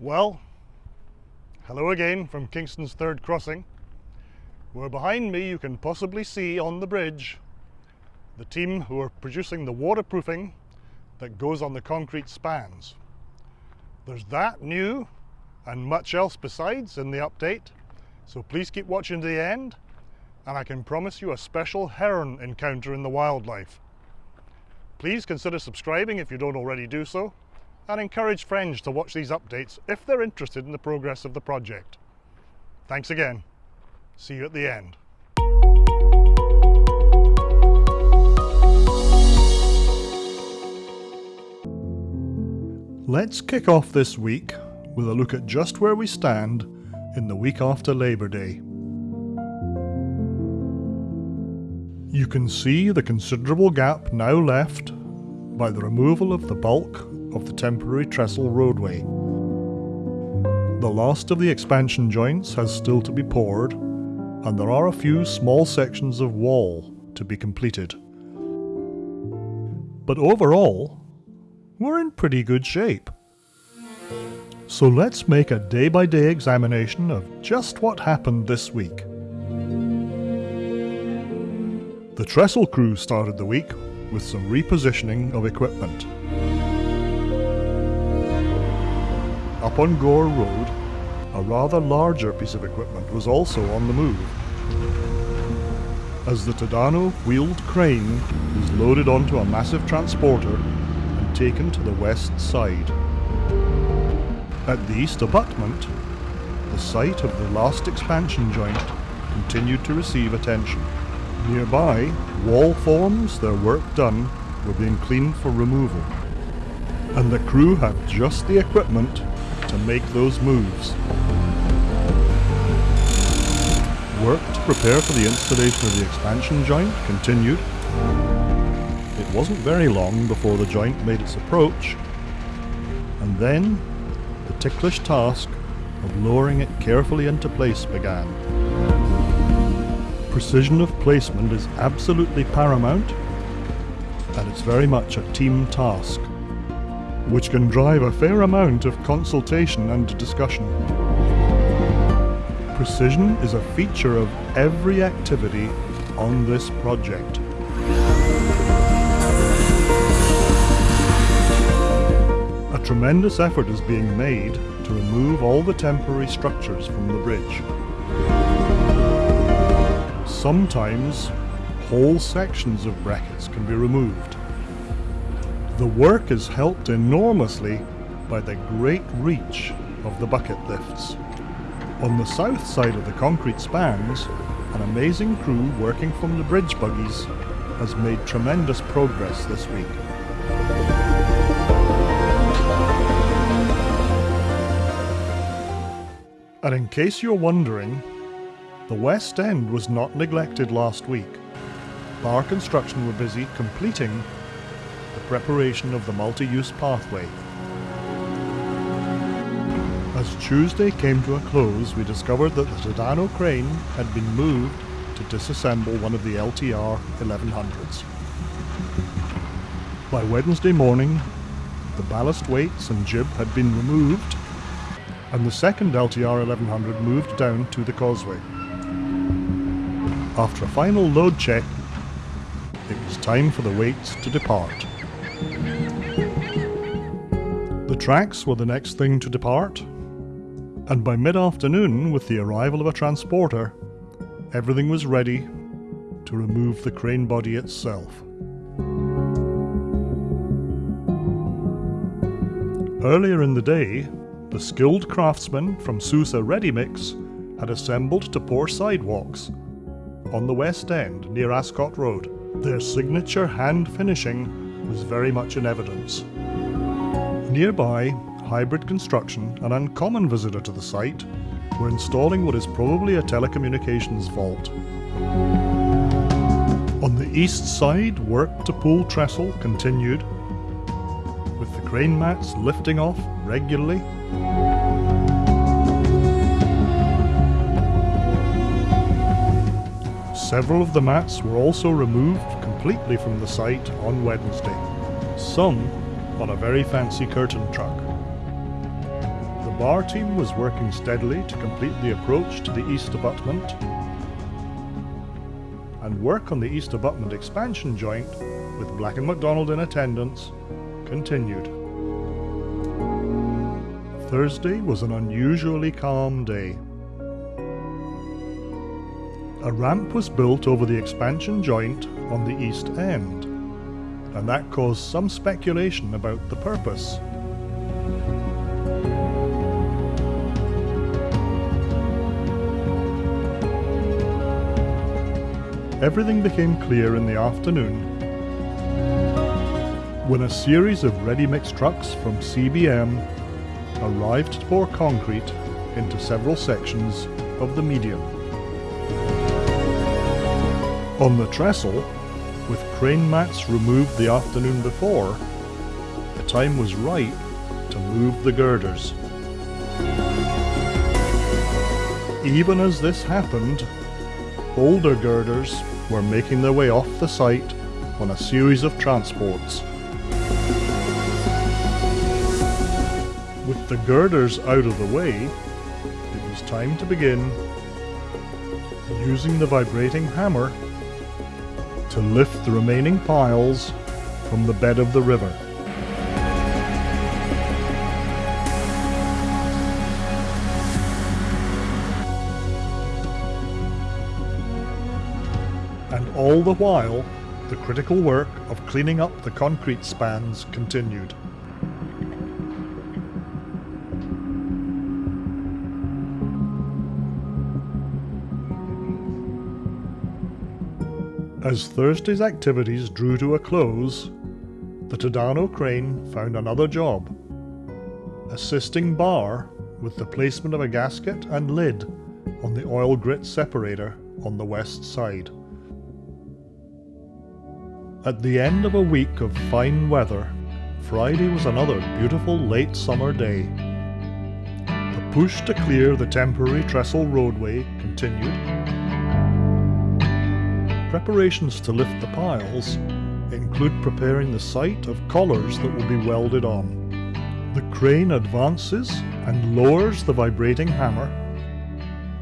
Well, hello again from Kingston's third crossing. Where behind me you can possibly see on the bridge the team who are producing the waterproofing that goes on the concrete spans. There's that new and much else besides in the update, so please keep watching to the end and I can promise you a special heron encounter in the wildlife. Please consider subscribing if you don't already do so and encourage friends to watch these updates if they're interested in the progress of the project. Thanks again. See you at the end. Let's kick off this week with a look at just where we stand in the week after Labour Day. You can see the considerable gap now left by the removal of the bulk of the temporary trestle roadway. The last of the expansion joints has still to be poured, and there are a few small sections of wall to be completed. But overall, we're in pretty good shape. So let's make a day-by-day -day examination of just what happened this week. The trestle crew started the week with some repositioning of equipment. Up on Gore Road, a rather larger piece of equipment was also on the move. As the Tadano wheeled crane was loaded onto a massive transporter and taken to the west side. At the east abutment, the site of the last expansion joint continued to receive attention. Nearby, wall forms, their work done, were being cleaned for removal. And the crew had just the equipment to make those moves. Work to prepare for the installation of the expansion joint continued. It wasn't very long before the joint made its approach, and then the ticklish task of lowering it carefully into place began. Precision of placement is absolutely paramount, and it's very much a team task which can drive a fair amount of consultation and discussion. Precision is a feature of every activity on this project. A tremendous effort is being made to remove all the temporary structures from the bridge. Sometimes whole sections of brackets can be removed. The work is helped enormously by the great reach of the bucket lifts. On the south side of the concrete spans, an amazing crew working from the bridge buggies has made tremendous progress this week. And in case you're wondering, the West End was not neglected last week. Barr Construction were busy completing the preparation of the multi-use pathway. As Tuesday came to a close, we discovered that the Tadano crane had been moved to disassemble one of the LTR 1100s. By Wednesday morning, the ballast weights and jib had been removed, and the second LTR 1100 moved down to the causeway. After a final load check, it was time for the weights to depart. The tracks were the next thing to depart, and by mid-afternoon, with the arrival of a transporter, everything was ready to remove the crane body itself. Earlier in the day, the skilled craftsmen from Sousa Ready Mix had assembled to pour sidewalks on the west end near Ascot Road. Their signature hand finishing was very much in evidence. Nearby, Hybrid Construction, an uncommon visitor to the site, were installing what is probably a telecommunications vault. On the east side, work to pull trestle continued, with the crane mats lifting off regularly. Several of the mats were also removed completely from the site on Wednesday. Some on a very fancy curtain truck. The bar team was working steadily to complete the approach to the east abutment, and work on the east abutment expansion joint, with Black & McDonald in attendance, continued. Thursday was an unusually calm day. A ramp was built over the expansion joint on the east end, and that caused some speculation about the purpose. Everything became clear in the afternoon when a series of ready-mix trucks from CBM arrived to pour concrete into several sections of the median. On the trestle, with crane mats removed the afternoon before, the time was right to move the girders. Even as this happened, older girders were making their way off the site on a series of transports. With the girders out of the way, it was time to begin using the vibrating hammer to lift the remaining piles from the bed of the river. And all the while, the critical work of cleaning up the concrete spans continued. As Thursday's activities drew to a close, the Tadano crane found another job, assisting Barr with the placement of a gasket and lid on the oil grit separator on the west side. At the end of a week of fine weather, Friday was another beautiful late summer day. The push to clear the temporary trestle roadway continued Preparations to lift the piles include preparing the site of collars that will be welded on. The crane advances and lowers the vibrating hammer,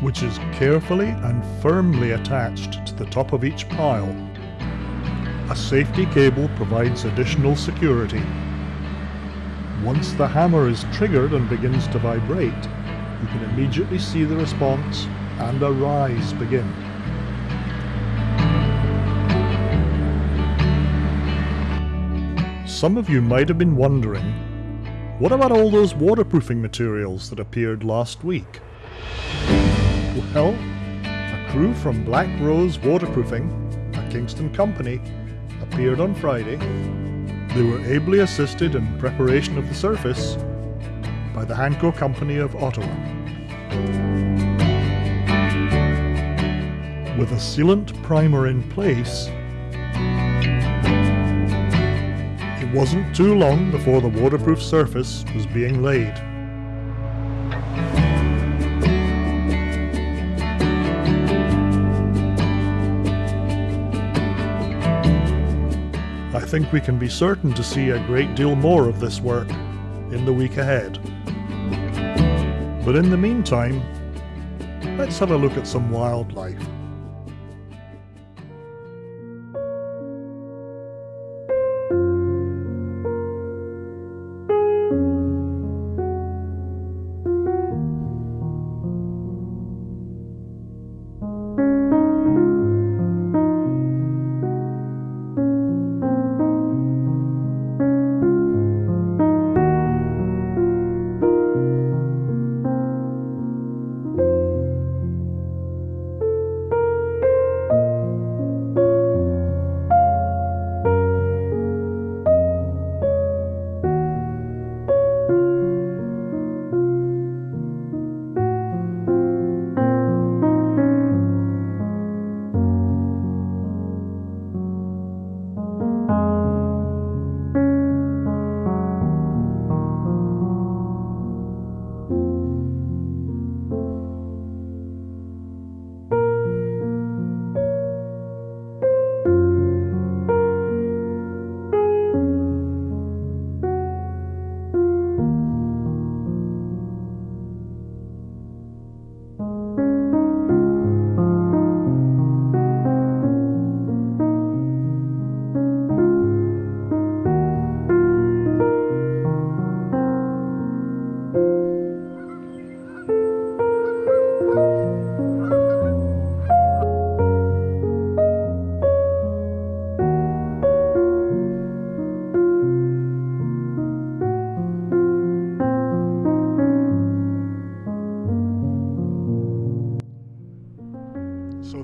which is carefully and firmly attached to the top of each pile. A safety cable provides additional security. Once the hammer is triggered and begins to vibrate, you can immediately see the response and a rise begin. Some of you might have been wondering, what about all those waterproofing materials that appeared last week? Well, a crew from Black Rose Waterproofing, a Kingston company, appeared on Friday. They were ably assisted in preparation of the surface by the Hanco Company of Ottawa. With a sealant primer in place, wasn't too long before the waterproof surface was being laid. I think we can be certain to see a great deal more of this work in the week ahead. But in the meantime, let's have a look at some wildlife.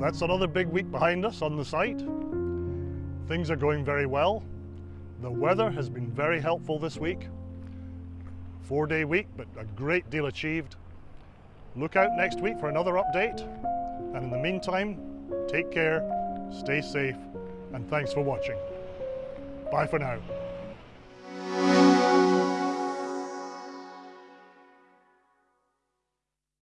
That's another big week behind us on the site. Things are going very well. The weather has been very helpful this week. Four day week, but a great deal achieved. Look out next week for another update. And in the meantime, take care, stay safe, and thanks for watching. Bye for now.